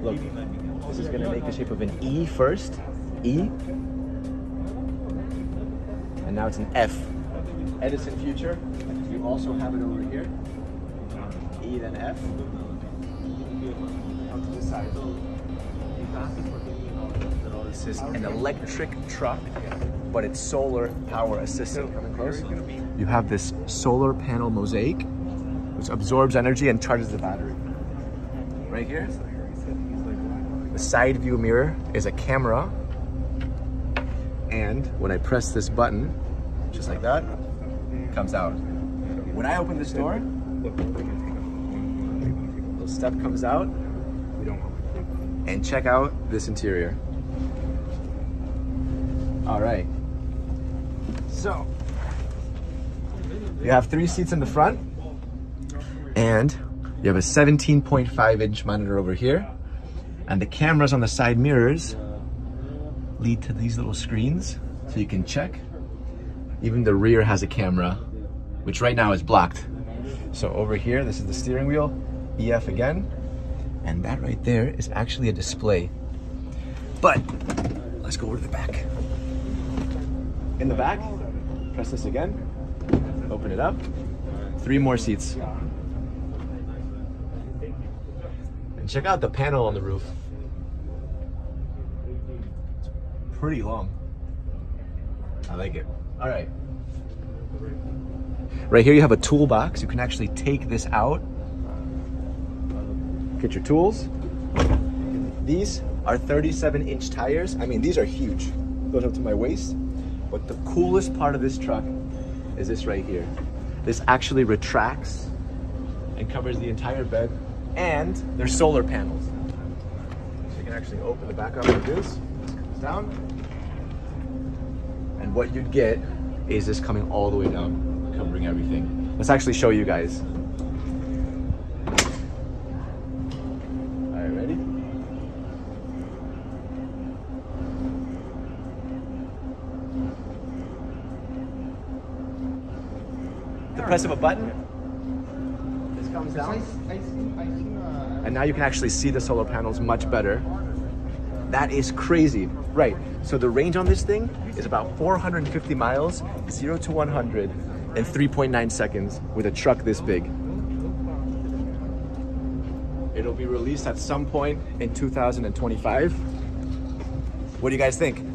Look, this is gonna make the shape of an E first, E, and now it's an F. Edison future. You also have it over here. E then F. Out to the side. This is an electric truck, but it's solar power assisted. Coming close. You have this solar panel mosaic, which absorbs energy and charges the battery. Right here. The side view mirror is a camera. And when I press this button, just like that, it comes out. When I open this door, little step comes out. And check out this interior. All right. So, you have three seats in the front, and you have a 17.5 inch monitor over here, and the cameras on the side mirrors lead to these little screens so you can check. Even the rear has a camera, which right now is blocked. So over here, this is the steering wheel, EF again, and that right there is actually a display. But let's go over to the back. In the back, press this again, open it up, three more seats. And check out the panel on the roof. Pretty long. I like it. All right. Right here you have a toolbox. You can actually take this out. Get your tools. These are 37 inch tires. I mean, these are huge. Goes up to my waist. But the coolest part of this truck is this right here. This actually retracts and covers the entire bed and there's solar panels. So you can actually open the back up like this, this comes down. And what you'd get is this coming all the way down, covering everything. Let's actually show you guys. All right, ready? The press of a button, this comes down. And now you can actually see the solar panels much better. That is crazy. Right, so the range on this thing is about 450 miles, 0 to 100 in 3.9 seconds with a truck this big. It'll be released at some point in 2025. What do you guys think?